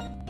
You